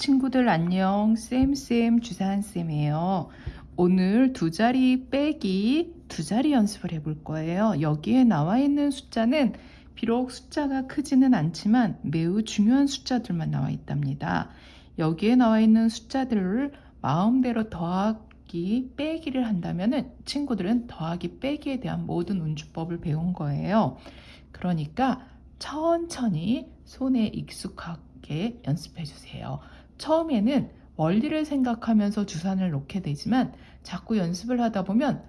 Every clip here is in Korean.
친구들 안녕. 쌤쌤 주사한쌤이에요. 오늘 두 자리 빼기 두 자리 연습을 해볼 거예요. 여기에 나와 있는 숫자는 비록 숫자가 크지는 않지만 매우 중요한 숫자들만 나와 있답니다. 여기에 나와 있는 숫자들을 마음대로 더하기 빼기를 한다면 친구들은 더하기 빼기에 대한 모든 운주법을 배운 거예요. 그러니까 천천히 손에 익숙하게 연습해 주세요 처음에는 원리를 생각하면서 주산을 놓게 되지만 자꾸 연습을 하다 보면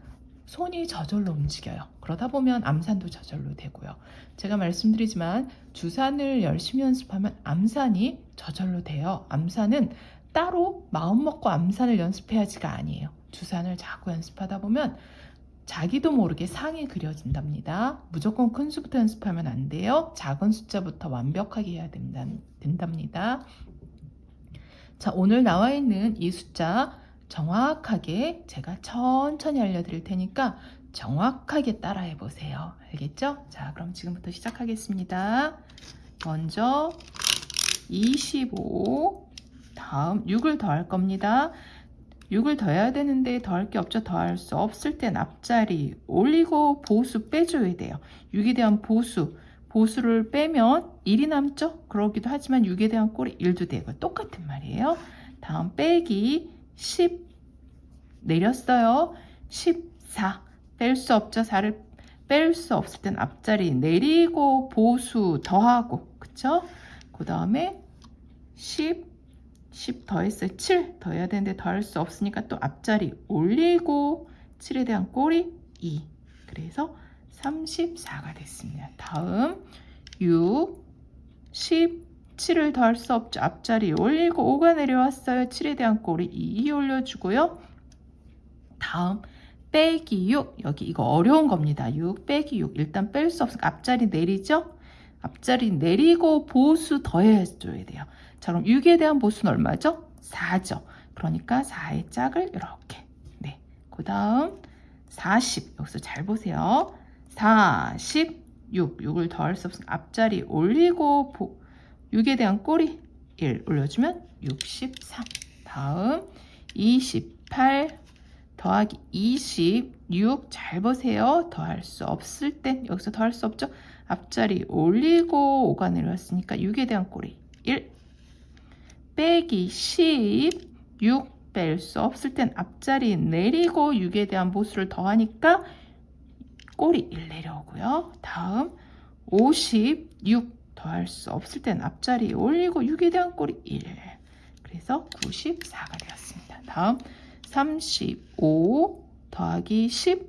손이 저절로 움직여요. 그러다 보면 암산도 저절로 되고요. 제가 말씀드리지만 주산을 열심히 연습하면 암산이 저절로 돼요. 암산은 따로 마음 먹고 암산을 연습해야지가 아니에요. 주산을 자꾸 연습하다 보면 자기도 모르게 상이 그려진답니다. 무조건 큰 수부터 연습하면 안 돼요. 작은 숫자부터 완벽하게 해야 된답니다. 자, 오늘 나와 있는 이 숫자 정확하게 제가 천천히 알려드릴 테니까 정확하게 따라해 보세요. 알겠죠? 자, 그럼 지금부터 시작하겠습니다. 먼저 25 다음 6을 더할 겁니다. 6을 더해야 되는데 더할 게 없죠. 더할 수 없을 땐 앞자리 올리고 보수 빼줘야 돼요. 6에 대한 보수 보수를 빼면 1이 남죠? 그러기도 하지만 6에 대한 꼴이 1도 되고 똑같은 말이에요. 다음 빼기 10 내렸어요. 14 뺄 수 없죠? 4를 뺄 수 없을 땐 앞자리 내리고 보수 더하고 그쵸? 그 다음에 10 10 더했어요. 7 더해야 되는데 더할 수 없으니까 또 앞자리 올리고 7에 대한 꼴이 2 그래서 34가 됐습니다. 다음 6, 10, 7을 더할 수 없죠. 앞자리 올리고 5가 내려왔어요. 7에 대한 꼴이 2 올려주고요. 다음 빼기 6 여기 이거 어려운 겁니다. 6 빼기 6 일단 뺄 수 없으니까 앞자리 내리죠. 앞자리 내리고 보수 더해줘야 돼요. 자 그럼 6에 대한 보수는 얼마죠? 4죠. 그러니까 4의 짝을 이렇게 네. 그 다음 40 여기서 잘 보세요. 46 6을 더할 수 없으면 앞자리 올리고 6에 대한 꼬리 1 올려주면 63 다음 28 더하기 26 잘 보세요. 더할 수 없을 땐 여기서 더할 수 없죠? 앞자리 올리고 5가 내려왔으니까 6에 대한 꼬리 1 빼기 16뺄 수 없을 땐 앞자리 내리고 6에 대한 보수를 더하니까 꼬리 1 내려오고요. 다음 56 더할 수 없을 땐 앞자리 올리고 6에 대한 꼬리 1 그래서 94가 되었습니다. 다음 35 더하기 10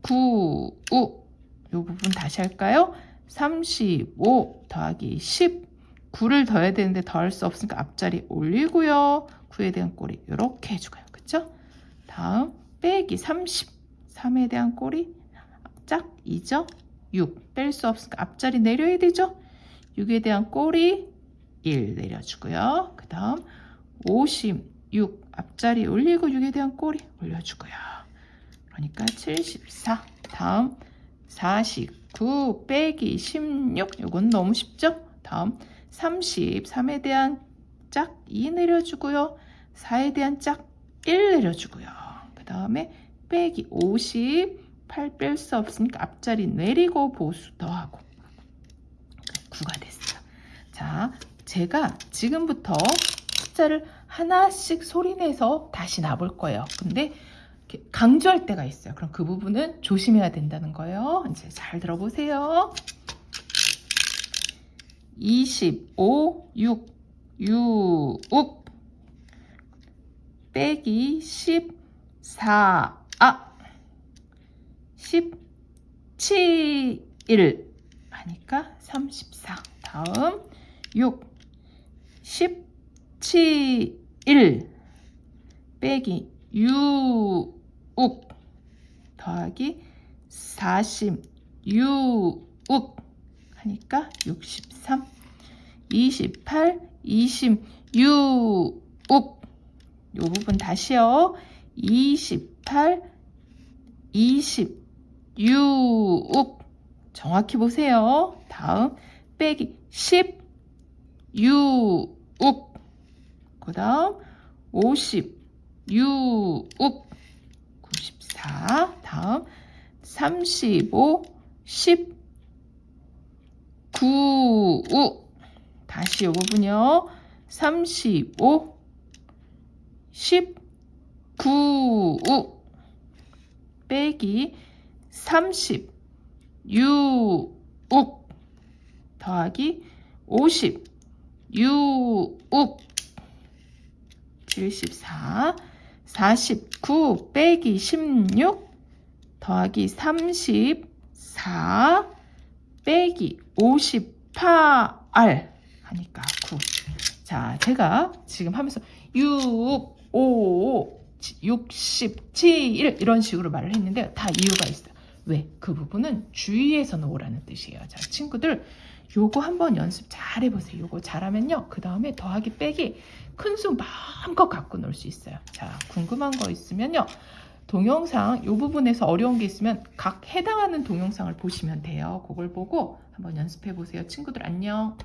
9 5. 이 부분 다시 할까요? 35 더하기 10 9를 더해야 되는데 더할 수 없으니까 앞자리 올리고요. 9에 대한 꼬리 이렇게 해주고요. 그쵸? 다음 빼기 30 3에 대한 꼬리 짝이죠. 6. 뺄 수 없으니까 앞자리 내려야 되죠. 6에 대한 꼬리 1 내려주고요. 그 다음 56 앞자리 올리고 6에 대한 꼬리 올려주고요. 그러니까 74 다음 49 빼기 16 이건 너무 쉽죠? 다음 33에 대한 짝 2 내려주고요. 4에 대한 짝 1 내려주고요. 그 다음에 빼기 50 8 뺄 수 없으니까 앞자리 내리고 보수 더하고 9가 됐어요. 자, 제가 지금부터 숫자를 하나씩 소리내서 다시 놔볼 거예요. 근데 강조할 때가 있어요. 그럼 그 부분은 조심해야 된다는 거예요. 이제 잘 들어보세요. 25, 6, 6, 빼기 14, 아, 17일 하니까 34 다음 6 17일 빼기 6 더하기 46 하니까 63 28 26 요 부분 다시요. 28 20 6 정확히 보세요. 다음 빼기 10 6 그 다음 50, 6, 94, 다음 35, 10, 9, 5. 다시 요 부분요. 35, 10, 9, 5. 빼기 30, 6, 5. 더하기 50, 6, 5. 74, 49 빼기 16 더하기 34 빼기 58 하니까 9. 자, 제가 지금 하면서 6, 5, 67 이런 식으로 말을 했는데 다 이유가 있어요. 왜? 그 부분은 주의해서 놓으라는 뜻이에요. 자, 친구들 요거 한번 연습 잘 해보세요. 요거 잘하면요. 그 다음에 더하기 빼기 큰 수 마음껏 갖고 놀 수 있어요. 자, 궁금한 거 있으면요. 동영상 요 부분에서 어려운 게 있으면 각 해당하는 동영상을 보시면 돼요. 그걸 보고 한번 연습해 보세요. 친구들 안녕.